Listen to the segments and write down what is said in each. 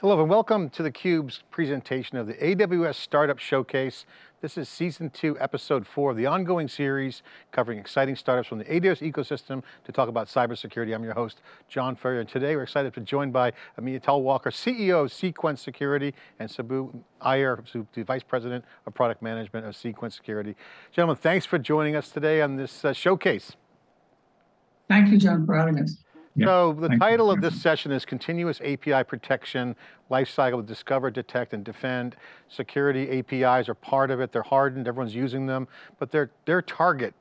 Hello and welcome to theCUBE's presentation of the AWS Startup Showcase. This is season two, episode four of the ongoing series covering exciting startups from the AWS ecosystem to talk about cybersecurity. I'm your host, John Furrier, and today we're excited to be joined by Ameya Talwalkar, CEO of Cequence Security, and Subbu Iyer, the Vice President of Product Management of Cequence Security. Gentlemen, thanks for joining us today on this uh, showcase. Thank you, John, for having us. So the title you. of this session is Continuous API Protection, Lifecycle Discover, Detect, and Defend. Security APIs are part of it. They're hardened, everyone's using them, but they're, they're target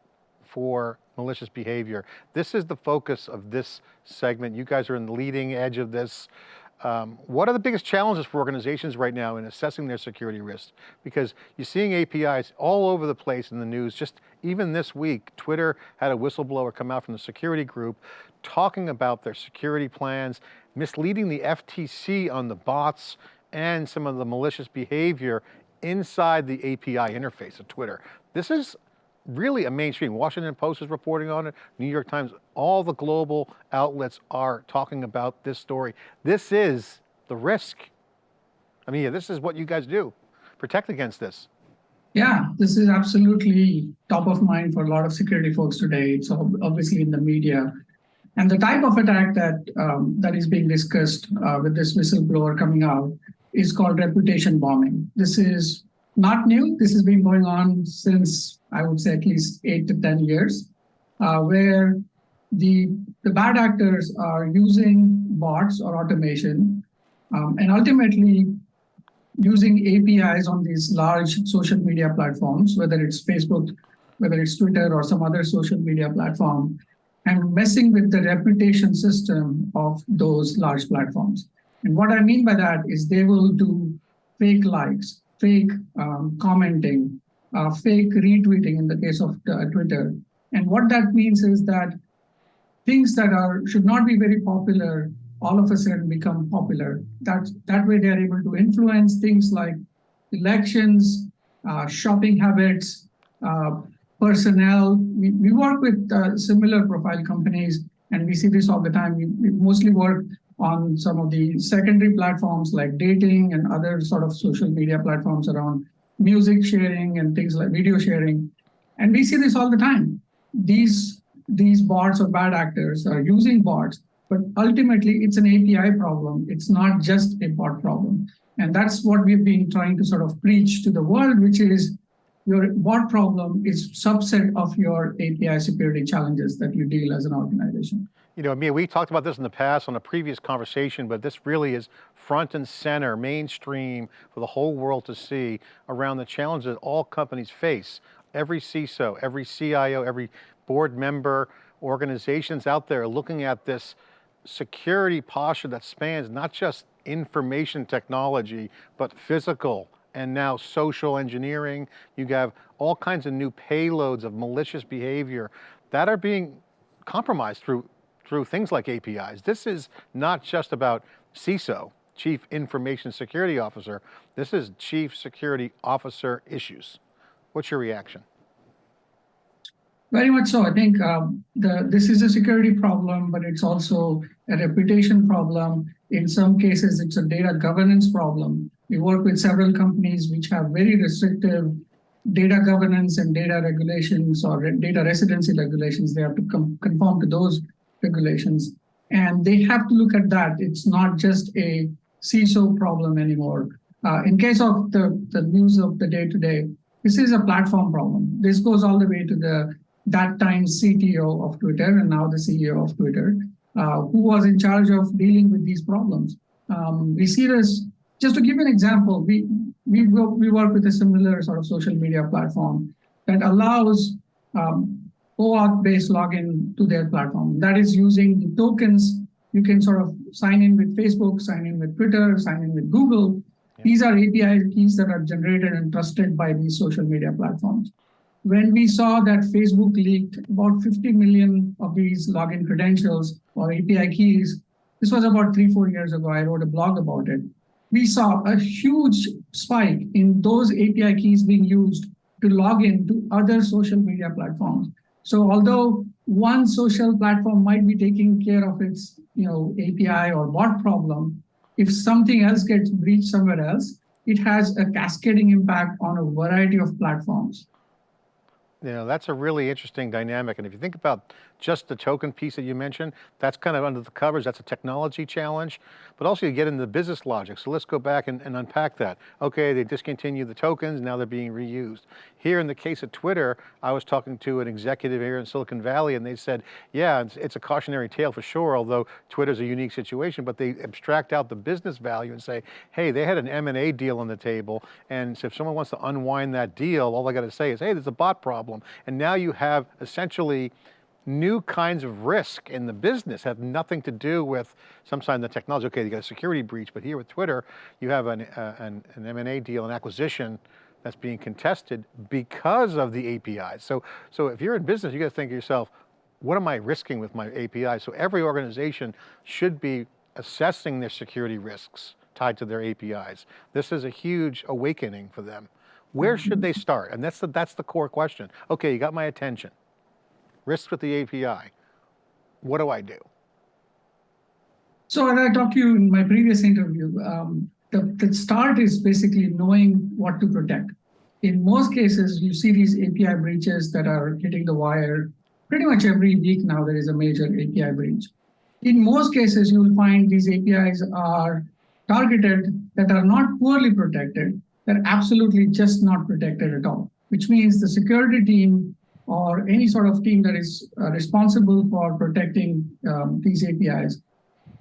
for malicious behavior. This is the focus of this segment. You guys are in the leading edge of this. Um, what are the biggest challenges for organizations right now in assessing their security risks? Because you're seeing APIs all over the place in the news. Just even this week, Twitter had a whistleblower come out from the security group talking about their security plans, misleading the FTC on the bots and some of the malicious behavior inside the API interface of Twitter. This is really a mainstream. Washington Post is reporting on it, New York Times, all the global outlets are talking about this story. This is the risk. I mean, this is what you guys do. Protect against this. Yeah, this is absolutely top of mind for a lot of security folks today. It's obviously in the media. And the type of attack that um, that is being discussed uh, with this whistleblower coming out is called reputation bombing. This is not new. This has been going on since, I would say, at least eight to 10 years, uh, where the, the bad actors are using bots or automation um, and ultimately using APIs on these large social media platforms, whether it's Facebook, whether it's Twitter or some other social media platform, and messing with the reputation system of those large platforms. And what I mean by that is they will do fake likes, fake um, commenting, uh, fake retweeting in the case of uh, Twitter. And what that means is that things that are should not be very popular all of a sudden become popular. That, that way they're able to influence things like elections, uh, shopping habits, uh, personnel. We, we work with uh, similar profile companies and we see this all the time. We, we mostly work on some of the secondary platforms like dating and other sort of social media platforms around music sharing and things like video sharing. And we see this all the time. These, these bots or bad actors are using bots, but ultimately it's an API problem. It's not just a bot problem. And that's what we've been trying to sort of preach to the world, which is your bot problem is subset of your API security challenges that you deal as an organization you know, Ameya, we talked about this in the past on a previous conversation, but this really is front and center, mainstream for the whole world to see around the challenges that all companies face. Every CISO, every CIO, every board member, organizations out there looking at this security posture that spans not just information technology, but physical and now social engineering. You have all kinds of new payloads of malicious behavior that are being compromised through through things like APIs. This is not just about CISO, Chief Information Security Officer. This is Chief Security Officer issues. What's your reaction? Very much so. I think um, the, this is a security problem, but it's also a reputation problem. In some cases, it's a data governance problem. We work with several companies which have very restrictive data governance and data regulations or data residency regulations. They have to conform to those regulations. And they have to look at that. It's not just a CISO problem anymore. Uh, in case of the, the news of the day today, this is a platform problem. This goes all the way to the that time CTO of Twitter and now the CEO of Twitter, uh, who was in charge of dealing with these problems. Um, we see this, just to give an example, we, we, we work with a similar sort of social media platform that allows um, OAuth-based login to their platform. That is using the tokens. You can sort of sign in with Facebook, sign in with Twitter, sign in with Google. These are API keys that are generated and trusted by these social media platforms. When we saw that Facebook leaked about 50 million of these login credentials or API keys, this was about three, four years ago. I wrote a blog about it. We saw a huge spike in those API keys being used to log in to other social media platforms. So although one social platform might be taking care of its you know, API or bot problem, if something else gets breached somewhere else, it has a cascading impact on a variety of platforms. You know, that's a really interesting dynamic. And if you think about just the token piece that you mentioned, that's kind of under the covers, that's a technology challenge, but also you get into the business logic. So let's go back and, and unpack that. Okay, they discontinued the tokens, now they're being reused. Here in the case of Twitter, I was talking to an executive here in Silicon Valley and they said, yeah, it's, it's a cautionary tale for sure, although Twitter's a unique situation, but they abstract out the business value and say, hey, they had an M&A deal on the table, and so if someone wants to unwind that deal, all I got to say is, hey, there's a bot problem. And now you have essentially new kinds of risk in the business have nothing to do with some sometimes the technology. Okay, you got a security breach, but here with Twitter, you have an, uh, an, an M&A deal, an acquisition that's being contested because of the APIs. So, so if you're in business, you got to think to yourself, what am I risking with my API? So every organization should be assessing their security risks tied to their APIs. This is a huge awakening for them. Where should they start? And that's the, that's the core question. Okay, you got my attention risks with the API. What do I do? So as I talked to you in my previous interview, um, the, the start is basically knowing what to protect. In most cases, you see these API breaches that are hitting the wire. Pretty much every week now, there is a major API breach. In most cases, you will find these APIs are targeted that are not poorly protected. They're absolutely just not protected at all, which means the security team or any sort of team that is uh, responsible for protecting um, these APIs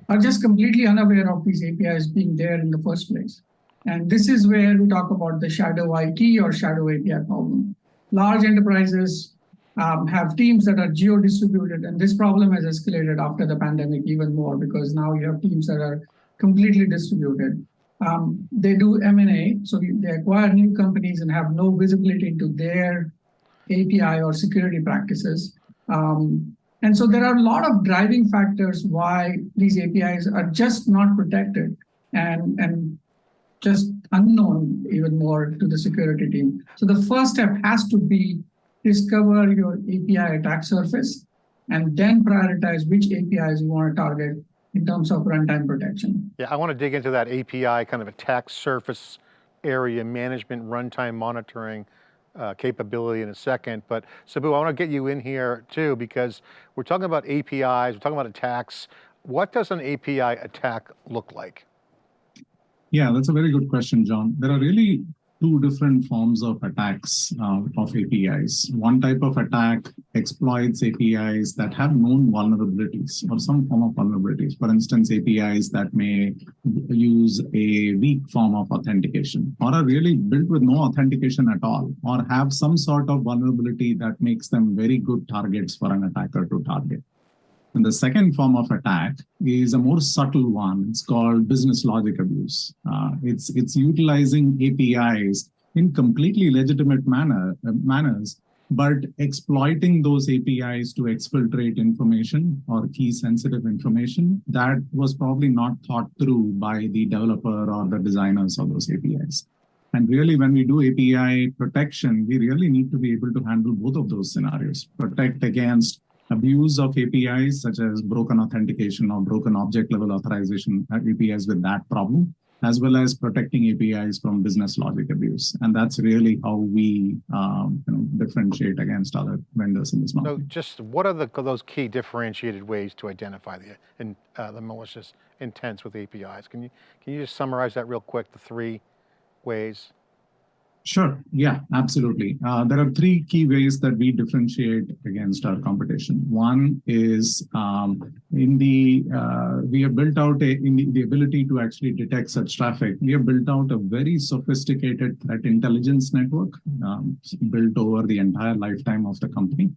are just completely unaware of these APIs being there in the first place. And this is where we talk about the shadow IT or shadow API problem. Large enterprises um, have teams that are geo-distributed, and this problem has escalated after the pandemic even more because now you have teams that are completely distributed. Um, they do M&A, so they acquire new companies and have no visibility into their API or security practices. Um, and so there are a lot of driving factors why these APIs are just not protected and, and just unknown even more to the security team. So the first step has to be discover your API attack surface and then prioritize which APIs you want to target in terms of runtime protection. Yeah, I want to dig into that API kind of attack surface area management, runtime monitoring uh, capability in a second, but Subbu, I want to get you in here too, because we're talking about APIs, we're talking about attacks. What does an API attack look like? Yeah, that's a very good question, John. There are really two different forms of attacks uh, of APIs. One type of attack exploits APIs that have known vulnerabilities or some form of vulnerabilities. For instance, APIs that may use a weak form of authentication or are really built with no authentication at all or have some sort of vulnerability that makes them very good targets for an attacker to target. And the second form of attack is a more subtle one. It's called business logic abuse. Uh, it's, it's utilizing APIs in completely legitimate manner, uh, manners, but exploiting those APIs to exfiltrate information or key sensitive information that was probably not thought through by the developer or the designers of those APIs. And really, when we do API protection, we really need to be able to handle both of those scenarios, protect against abuse of APIs such as broken authentication or broken object level authorization APIs with that problem, as well as protecting APIs from business logic abuse. And that's really how we um, you know, differentiate against other vendors in this market. So just what are the, those key differentiated ways to identify the, in, uh, the malicious intents with APIs? Can you, can you just summarize that real quick, the three ways? Sure. Yeah, absolutely. Uh, there are three key ways that we differentiate against our competition. One is um, in the uh, we have built out a, in the, the, ability to actually detect such traffic. We have built out a very sophisticated threat intelligence network um, built over the entire lifetime of the company,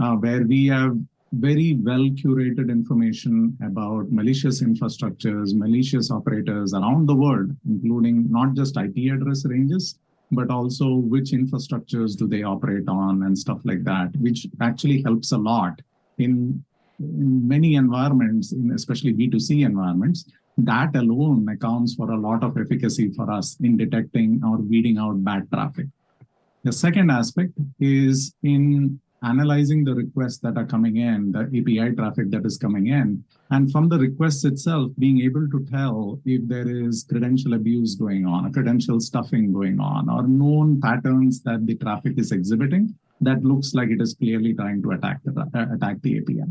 uh, where we have very well curated information about malicious infrastructures, malicious operators around the world, including not just IP address ranges, but also which infrastructures do they operate on and stuff like that, which actually helps a lot in, in many environments, in especially B2C environments. That alone accounts for a lot of efficacy for us in detecting or weeding out bad traffic. The second aspect is in analyzing the requests that are coming in, the API traffic that is coming in, and from the requests itself, being able to tell if there is credential abuse going on, credential stuffing going on, or known patterns that the traffic is exhibiting that looks like it is clearly trying to attack the, uh, attack the API.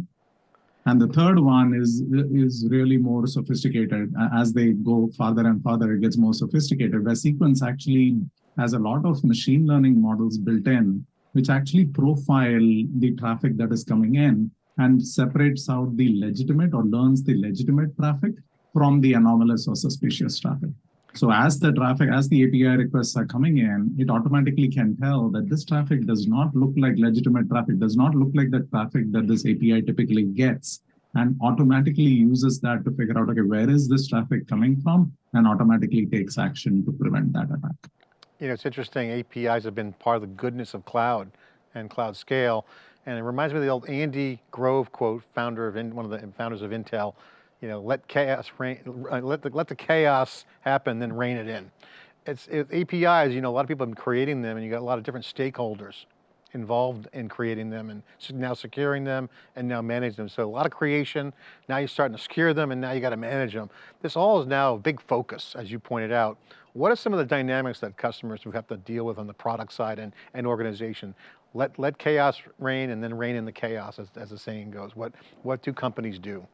And the third one is, is really more sophisticated. As they go farther and farther, it gets more sophisticated, where Cequence actually has a lot of machine learning models built in, which actually profile the traffic that is coming in and separates out the legitimate or learns the legitimate traffic from the anomalous or suspicious traffic. So as the traffic, as the API requests are coming in, it automatically can tell that this traffic does not look like legitimate traffic, does not look like the traffic that this API typically gets, and automatically uses that to figure out, okay, where is this traffic coming from, and automatically takes action to prevent that attack. You know, it's interesting, APIs have been part of the goodness of cloud and cloud scale. And it reminds me of the old Andy Grove quote, founder of, one of the founders of Intel, you know, let chaos reign, uh, let the, let the chaos happen, then rein it in. It's, it, APIs, you know, a lot of people have been creating them and you got a lot of different stakeholders involved in creating them and now securing them and now managing them. So a lot of creation, now you're starting to secure them and now you got to manage them. This all is now a big focus, as you pointed out. What are some of the dynamics that customers who have to deal with on the product side and, and organization? Let, let chaos reign and then reign in the chaos, as, as the saying goes. What, what do companies do?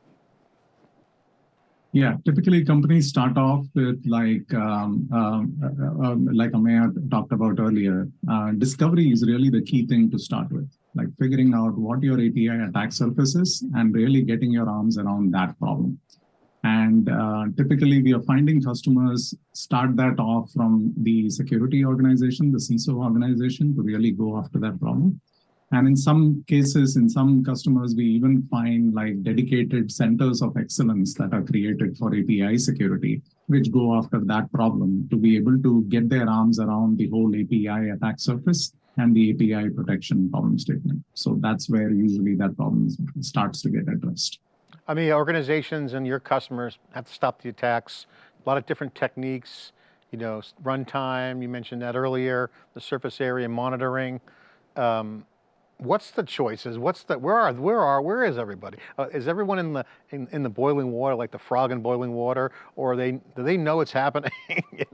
Yeah, typically companies start off with like um, um, uh, uh, like Ameya talked about earlier. Uh, discovery is really the key thing to start with, like figuring out what your API attack surface is and really getting your arms around that problem. And uh, typically, we are finding customers start that off from the security organization, the CISO organization, to really go after that problem. And in some cases, in some customers, we even find like dedicated centers of excellence that are created for API security, which go after that problem to be able to get their arms around the whole API attack surface and the API protection problem statement. So that's where usually that problem starts to get addressed. I mean, organizations and your customers have to stop the attacks, a lot of different techniques, you know, runtime, you mentioned that earlier, the surface area monitoring. Um, what's the choices? What's the, where are, where are, where is everybody? Uh, is everyone in the, in, in the boiling water, like the frog in boiling water? Or they, do they know it's happening?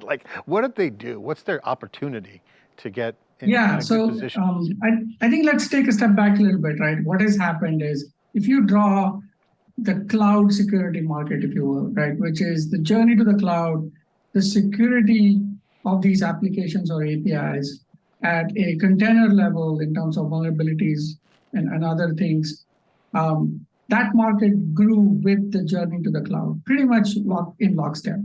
like, what did they do? What's their opportunity to get Yeah, so um, I, I think let's take a step back a little bit, right? What has happened is if you draw the cloud security market, if you will, right, which is the journey to the cloud, the security of these applications or APIs at a container level in terms of vulnerabilities and, and other things, um, that market grew with the journey to the cloud, pretty much lock, in lockstep.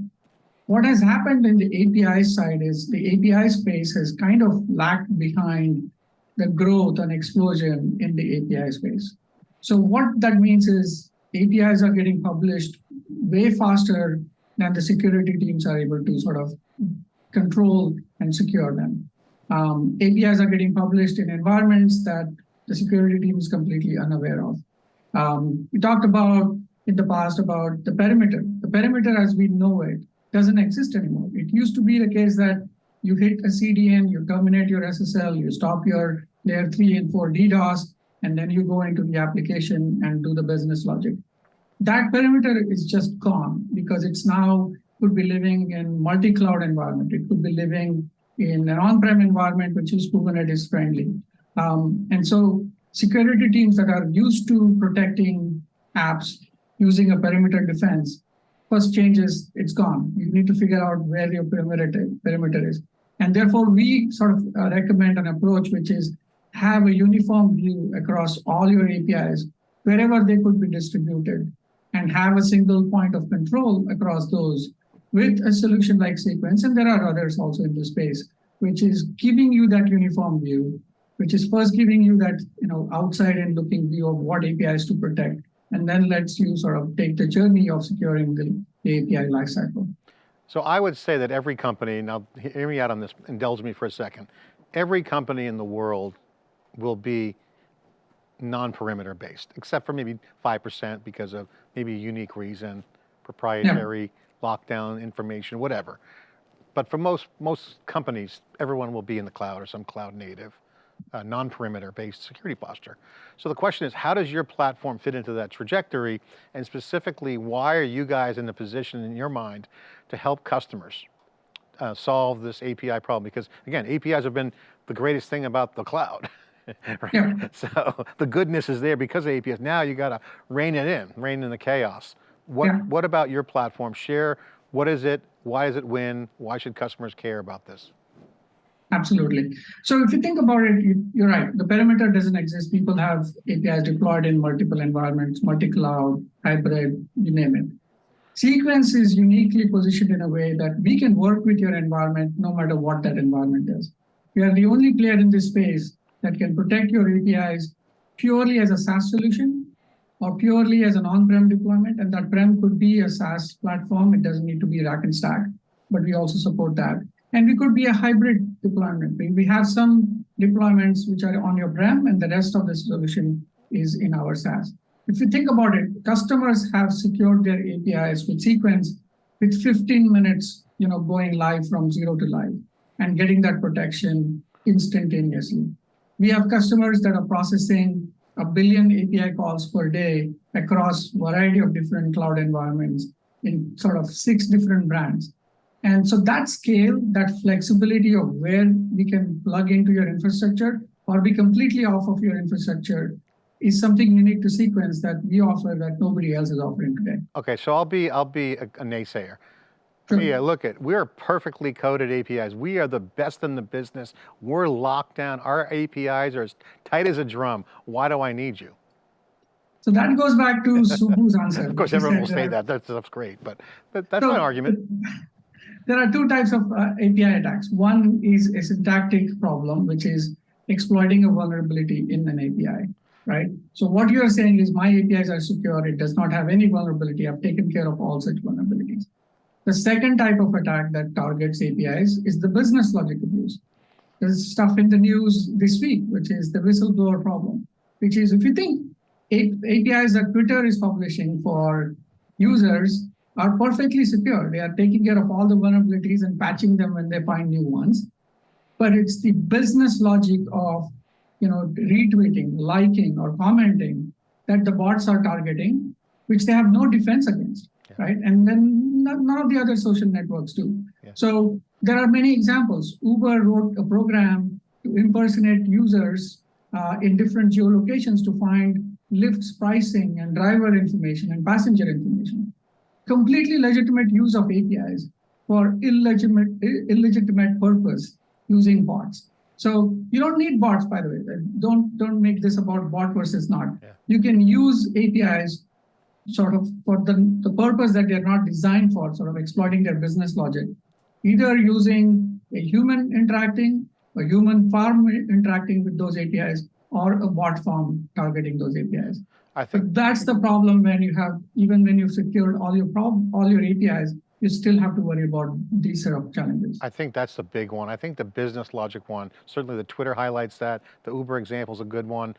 What has happened in the API side is the API space has kind of lagged behind the growth and explosion in the API space. So what that means is APIs are getting published way faster than the security teams are able to sort of control and secure them. Um, APIs are getting published in environments that the security team is completely unaware of. Um, we talked about in the past about the perimeter. The perimeter as we know it doesn't exist anymore. It used to be the case that you hit a CDN, you terminate your SSL, you stop your layer three and four DDoS, and then you go into the application and do the business logic. That perimeter is just gone because it's now could be living in multi-cloud environment. It could be living in an on-prem environment, which is Kubernetes friendly. Um, and so security teams that are used to protecting apps using a perimeter defense, first change is it's gone. You need to figure out where your perimeter, perimeter is. And therefore, we sort of uh, recommend an approach which is have a uniform view across all your APIs, wherever they could be distributed, and have a single point of control across those with a solution like Cequence. And there are others also in the space, which is giving you that uniform view, which is first giving you that you know outside and looking view of what APIs to protect, and then lets you sort of take the journey of securing the, the API lifecycle. So I would say that every company, now hear me out on this, indulge me for a second. Every company in the world will be non-perimeter based, except for maybe 5% because of maybe a unique reason, proprietary lockdown information, whatever. But for most, most companies, everyone will be in the cloud or some cloud native. uh, non-perimeter based security posture. So the question is, how does your platform fit into that trajectory? And specifically, why are you guys in the position in your mind to help customers uh, solve this API problem? Because again, APIs have been the greatest thing about the cloud. right? Yeah. So the goodness is there because of APIs. Now you got to rein it in, rein in the chaos. What, Yeah. what about your platform? Share, what is it? Why does it win? Why should customers care about this? Absolutely. So if you think about it, you, you're right. The perimeter doesn't exist. People have APIs deployed in multiple environments, multi-cloud, hybrid, you name it. Cequence is uniquely positioned in a way that we can work with your environment no matter what that environment is. We are the only player in this space that can protect your APIs purely as a SaaS solution or purely as an on-prem deployment. And that prem could be a SaaS platform. It doesn't need to be rack and stack, but we also support that. And we could be a hybrid deployment. We- have some deployments which are on your prem and the rest of the solution is in our SaaS. If you think about it, customers have secured their APIs with Cequence with 15 minutes, you know, going live from zero to live and getting that protection instantaneously. We have customers that are processing a billion API calls per day across variety of different cloud environments in sort of six different brands. And so that scale, that flexibility of where we can plug into your infrastructure or be completely off of your infrastructure is something unique to Cequence that we offer that nobody else is offering today. Okay, so I'll be, I'll be a, a naysayer. Yeah, look at, we're perfectly coded APIs. We are the best in the business. We're locked down. Our APIs are as tight as a drum. Why do I need you? So that goes back to Subbu's answer. Of course, everyone will say uh, that. That stuff's great, but that, that's So, an argument. There are two types of uh, API attacks. One is a syntactic problem, which is exploiting a vulnerability in an API, right? So what you are saying is my APIs are secure. It does not have any vulnerability. I've taken care of all such vulnerabilities. The second type of attack that targets APIs is the business logic abuse. There's stuff in the news this week, which is the whistleblower problem, which is if you think APIs that Twitter is publishing for users are perfectly secure. They are taking care of all the vulnerabilities and patching them when they find new ones. But it's the business logic of you know retweeting, liking, or commenting that the bots are targeting, which they have no defense against, Yeah. right? And then none of the other social networks do. Yeah. So there are many examples. Uber wrote a program to impersonate users uh, in different geolocations to find Lyft's pricing and driver information and passenger information. Completely legitimate use of APIs for illegitimate, illegitimate purpose using bots. So you don't need bots, by the way. Don't don't make this about bot versus not. Yeah. You can use APIs sort of for the, the purpose that they're not designed for, sort of exploiting their business logic, either using a human interacting, a human farm interacting with those APIs, or a bot farm targeting those APIs. I think But that's the problem when you have, even when you've secured all your prob, all your APIs, you still have to worry about these set of challenges. I think that's the big one. I think the business logic one, certainly the Twitter highlights that, the Uber example is a good one.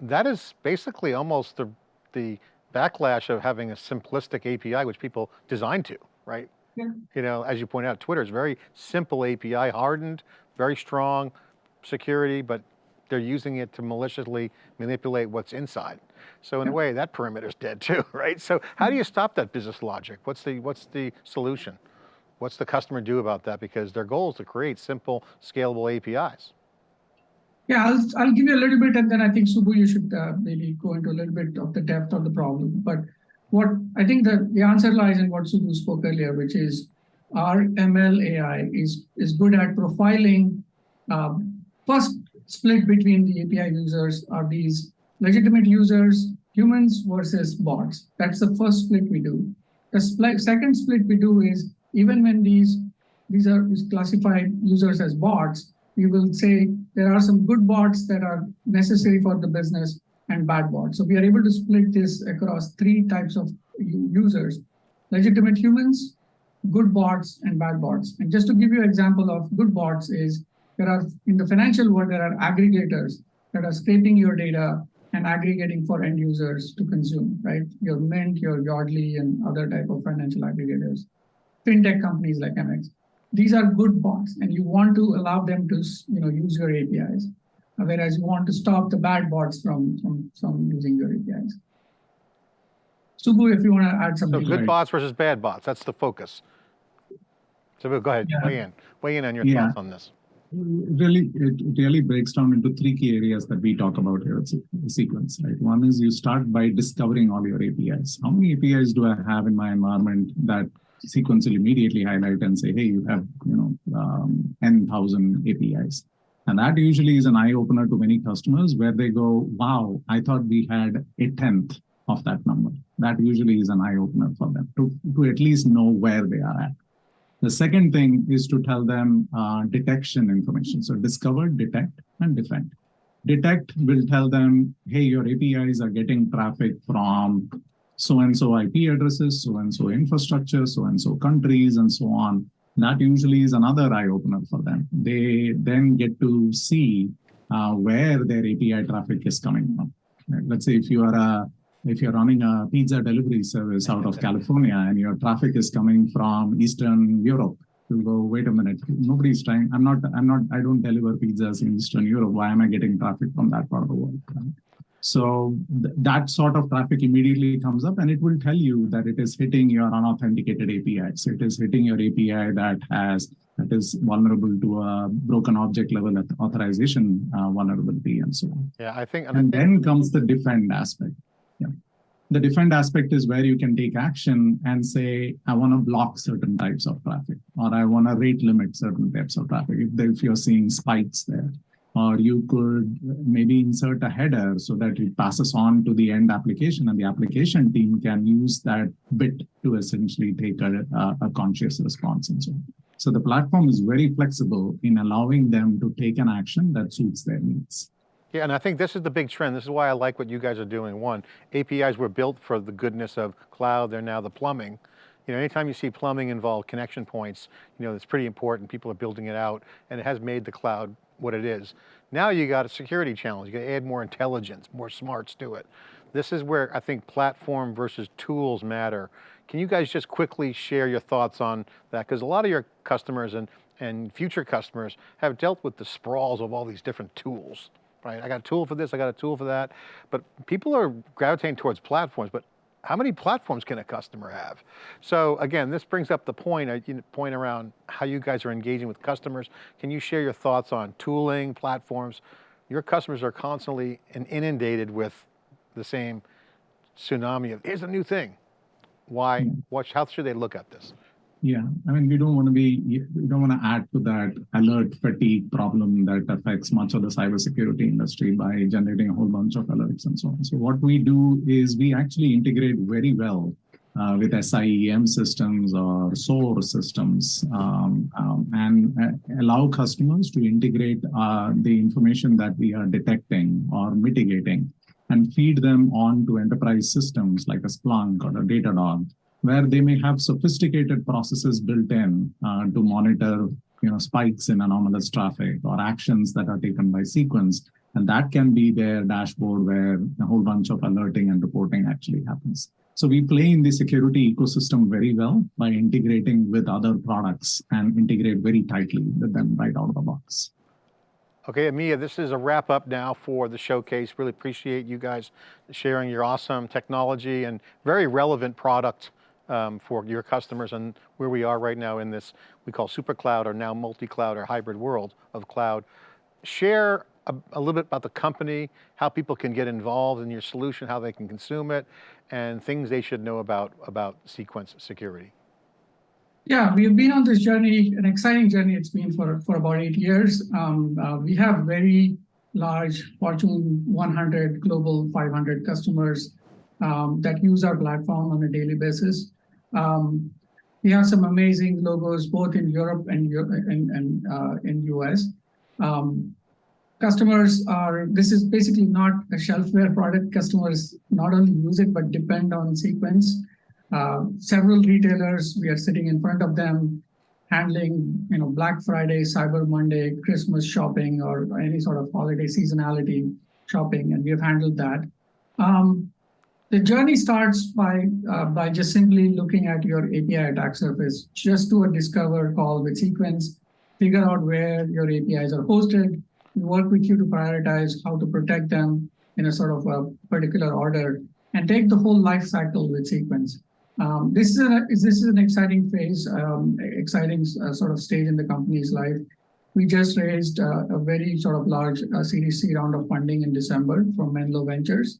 That is basically almost the, the backlash of having a simplistic API, which people design to, right? Yeah. You know, as you point out, Twitter is very simple API, hardened, very strong security, but they're using it to maliciously manipulate what's inside. So in a way, that perimeter's dead too, right? So how do you mm-hmm. stop that business logic? What's the, what's the solution? What's the customer do about that? Because their goal is to create simple, scalable APIs. Yeah, I'll, I'll give you a little bit, and then I think Subbu, you should uh, maybe go into a little bit of the depth of the problem. But what I think the, the answer lies in what Subbu spoke earlier, which is our ML AI is, is good at profiling. Um, first split between the API users are these legitimate users, humans versus bots. That's the first split we do. The split, second split we do is even when these these are classified users as bots, we will say there are some good bots that are necessary for the business and bad bots. So we are able to split this across three types of users, legitimate humans, good bots, and bad bots. And just to give you an example of good bots is there are, in the financial world, there are aggregators that are scraping your data and aggregating for end users to consume, right? Your Mint, your Yodlee, and other type of financial aggregators. Fintech companies like MX these are good bots and you want to allow them to you know use your apis uh, whereas you want to stop the bad bots from, from, from using your APIs. Subbu, if you want to add something. So good Right. bots versus bad bots, that's the focus. So go ahead, Yeah. weigh in, weigh in on your Yeah. thoughts on this. really it it really breaks down into three key areas that we talk about here it's a Cequence right one is you start by discovering all your apis how many apis do i have in my environment that Cequence will immediately highlight and say hey you have you know um, thousand apis and that usually is an eye opener to many customers where they go wow i thought we had a tenth of that number that usually is an eye opener for them to to at least know where they are at the second thing is to tell them uh, detection information. So discover, detect, and defend. Detect will tell them, hey, your APIs are getting traffic from so and so IP addresses, so and so infrastructure, so and so countries, and so on. That usually is another eye opener for them. They then get to see uh, where their API traffic is coming from. Let's say if you are a if you're running a pizza delivery service out of California and your traffic is coming from Eastern Europe, you'll go, wait a minute, nobody's trying. I'm not, I'm not, I don't deliver pizzas in Eastern Europe. Why am I getting traffic from that part of the world? Right? So th- that sort of traffic immediately comes up and it will tell you that it is hitting your unauthenticated APIs. It is hitting your API that has that is vulnerable to a broken object level authorization uh, vulnerability and so on. Yeah, I think, and And then comes the defend aspect. Yeah. The defend aspect is where you can take action and say, I want to block certain types of traffic, or I want to rate limit certain types of traffic if, if you're seeing spikes there. Or you could maybe insert a header so that it passes on to the end application and the application team can use that bit to essentially take a, a, conscious response and so on. So the platform is very flexible in allowing them to take an action that suits their needs. yeah, and I think this is the big trend. This is why I like what you guys are doing. One, APIs were built for the goodness of cloud. They're now the plumbing. You know, anytime you see plumbing involved connection points, you know, it's pretty important. People are building it out and it has made the cloud what it is. Now you got a security challenge. You got to add more intelligence, more smarts to it. This is where I think platform versus tools matter. Can you guys just quickly share your thoughts on that? Because a lot of your customers and, and future customers have dealt with the sprawls of all these different tools, right? I got a tool for this, I got a tool for that. But people are gravitating towards platforms, but how many platforms can a customer have? So again, this brings up the point, uh, point around how you guys are engaging with customers. Can you share your thoughts on tooling, platforms? Your customers are constantly inundated with the same tsunami of, here's a new thing. Why, what, how should they look at this? Yeah, I mean, we don't want to be, we don't want to add to that alert fatigue problem that affects much of the cybersecurity industry by generating a whole bunch of alerts and so on. So what we do is we actually integrate very well uh, with SIEM systems or SOAR systems um, um, and uh, allow customers to integrate uh, the information that we are detecting or mitigating and feed them on to enterprise systems like a Splunk or a Datadog where they may have sophisticated processes built in uh, to monitor you know spikes in anomalous traffic or actions that are taken by Cequence. And that can be their dashboard where a whole bunch of alerting and reporting actually happens. So we play in the security ecosystem very well by integrating with other products and integrate very tightly with them right out of the box. Okay, Ameya, this is a wrap up now for the showcase. Really appreciate you guys sharing your awesome technology and very relevant product um, for your customers and where we are right now in this, we call super cloud or now multi-cloud or hybrid world of cloud. Share a, a little bit about the company, how people can get involved in your solution, how they can consume it, and things they should know about, about Cequence Security. Yeah, we've been on this journey, an exciting journey it's been for, for about eight years. Um, uh, we have very large Fortune 100, Global 500 customers um, that use our platform on a daily basis. Um, we have some amazing logos both in Europe and and, and uh, in US. Um, customers are this is basically not a shelfware product. Customers not only use it but depend on Cequence. Uh, several retailers, we are sitting in front of them, handling you know Black Friday, Cyber Monday, Christmas shopping, or any sort of holiday seasonality shopping, and we have handled that. Um, the journey starts by uh, by just simply looking at your API attack surface. Just do a discover call with Cequence, figure out where your APIs are hosted, work with you to prioritize how to protect them in a sort of a particular order and take the whole life cycle with Cequence. Um, this is a, this is an exciting phase, um, exciting uh, sort of stage in the company's life. We just raised uh, a very sort of large uh, Series C round of funding in December from Menlo Ventures,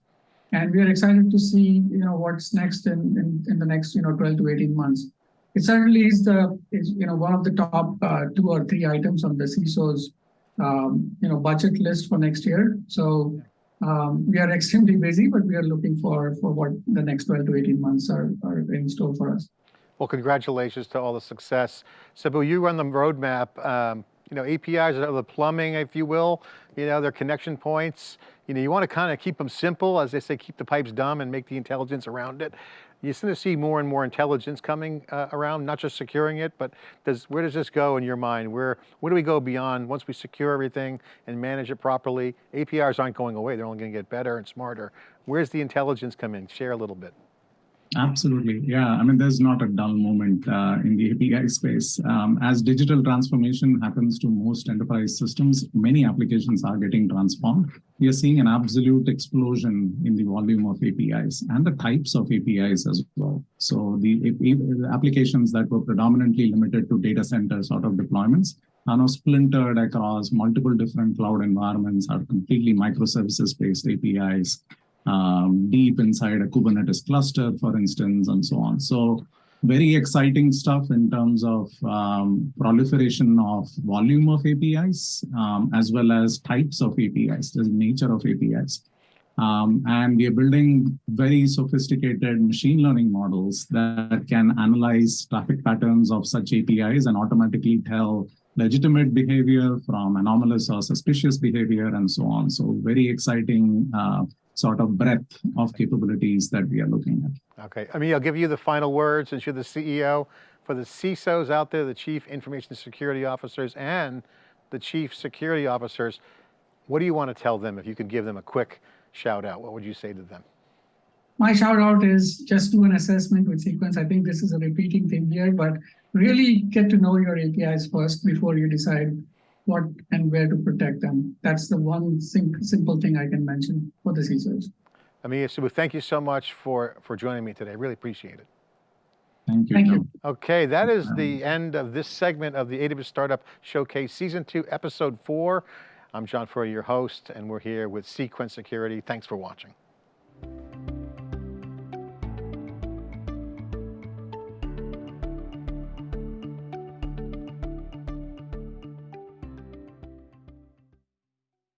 and we are excited to see you know what's next in, in, in the next you know 12 to 18 months. It certainly is the is you know one of the top uh, two or three items on the CISO's um, you know budget list for next year. So um, we are extremely busy, but we are looking for for what the next 12 to 18 months are, are in store for us. Well, congratulations to all the success. Subbu, you run the roadmap. Um, you know, APIs are the plumbing, if you will. You know, they're connection points. You know, you want to kind of keep them simple, as they say, keep the pipes dumb and make the intelligence around it. You seem to see more and more intelligence coming uh, around, not just securing it, but does, where does this go in your mind? Where, where do we go beyond once we secure everything and manage it properly? APIs aren't going away, they're only going to get better and smarter. Where's the intelligence come in? Share a little bit. Absolutely. Yeah. I mean, there's not a dull moment uh, in the API space. Um, as digital transformation happens to most enterprise systems, many applications are getting transformed. We are seeing an absolute explosion in the volume of APIs and the types of APIs as well. So the, the applications that were predominantly limited to data center sort of deployments are now splintered across multiple different cloud environments, are completely microservices-based APIs um, deep inside a Kubernetes cluster, for instance, and so on. So very exciting stuff in terms of um, proliferation of volume of APIs, um, as well as types of APIs, the nature of APIs. Um, and we are building very sophisticated machine learning models that can analyze traffic patterns of such APIs and automatically tell legitimate behavior from anomalous or suspicious behavior and so on. So very exciting uh, sort of breadth of capabilities that we are looking at. Okay, I mean, I'll give you the final word since you're the CEO. For the CISOs out there, the Chief Information Security Officers and the Chief Security Officers, what do you want to tell them if you could give them a quick shout out? What would you say to them? My shout out is just do an assessment with Cequence. I think this is a repeating thing here, but really get to know your APIs first before you decide what and where to protect them. That's the one sim simple thing I can mention for the CISOs. Ameya Subbu, thank you so much for, for joining me today. I Really appreciate it. Thank you. Thank you. Okay, that is the um, end of this segment of the AWS Startup Showcase Season 2, Episode 4. I'm John Furrier, your host, and we're here with Cequence Security. Thanks for watching.